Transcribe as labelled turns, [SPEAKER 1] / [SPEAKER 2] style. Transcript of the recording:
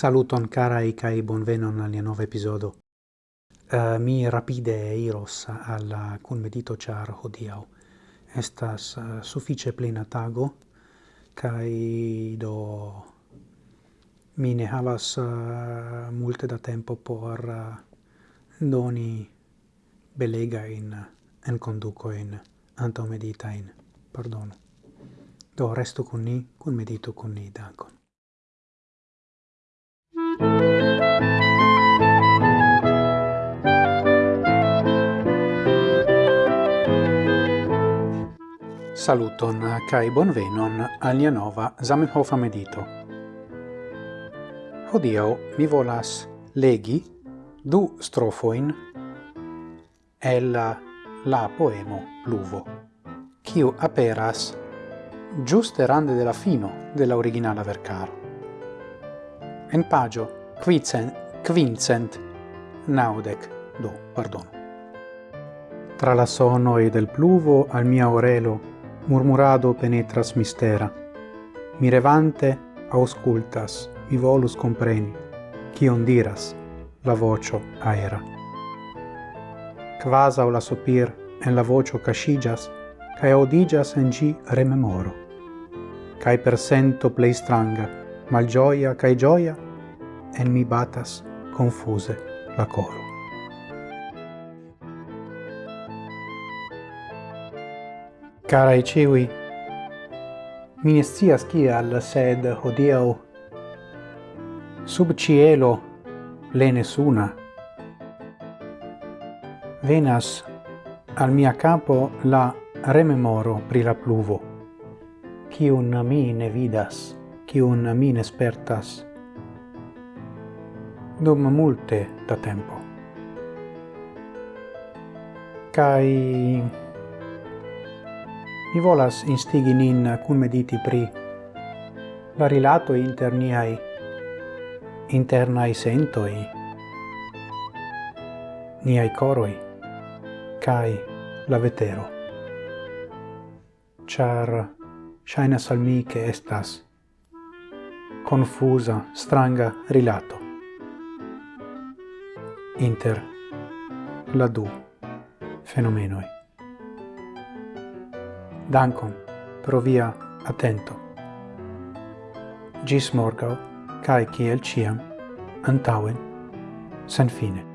[SPEAKER 1] Saluton carai kai bonvenon al nova episodo. Uh, mi rapide iros al kunmedito char hodiau. Estas uh, suffice plena tago kai do mi ne havas uh, multe da tempo por uh, doni belega in en conduco in antomedita in pardon. Do resto con ni, con medito con ni, dankon. Saluton kai bonvenon al nia nova Zamenhof medito. Hodio mi volas legi du strofoin el la poemo Pluvo, kiu aperas giuste rande della fino della originala vercaro. En pagio quicent, quincent naudec do, pardon. Tra la sono e del pluvo al mia orelo murmurado penetras mistera. Mirevante auscultas, mi volus compreni, cion diras la vocio aera. Quasau la sopir en la vocio cascigas, cae odigas en gi rememoro. Cae per sento plei stranga, malgioia cae gioia, en mi batas confuse la coro. Carae ciui, mi ne scias kial, sed hodiau sub cielo le nessuna. Venas al mia capo la rememoro pri la pluvo, cium mi ne vidas, cium mi ne spertas, dum multe da tempo. Cai mi volas instigi nin cun mediti pri la rilato inter niai internai sentoi, niai coroi, cae la vetero. Char shainas al mi che estas confusa, stranga rilato inter la du fenomenoi. Dankon pro via atento. Gis morgau, cae ciel ciam, antauen, sen fine.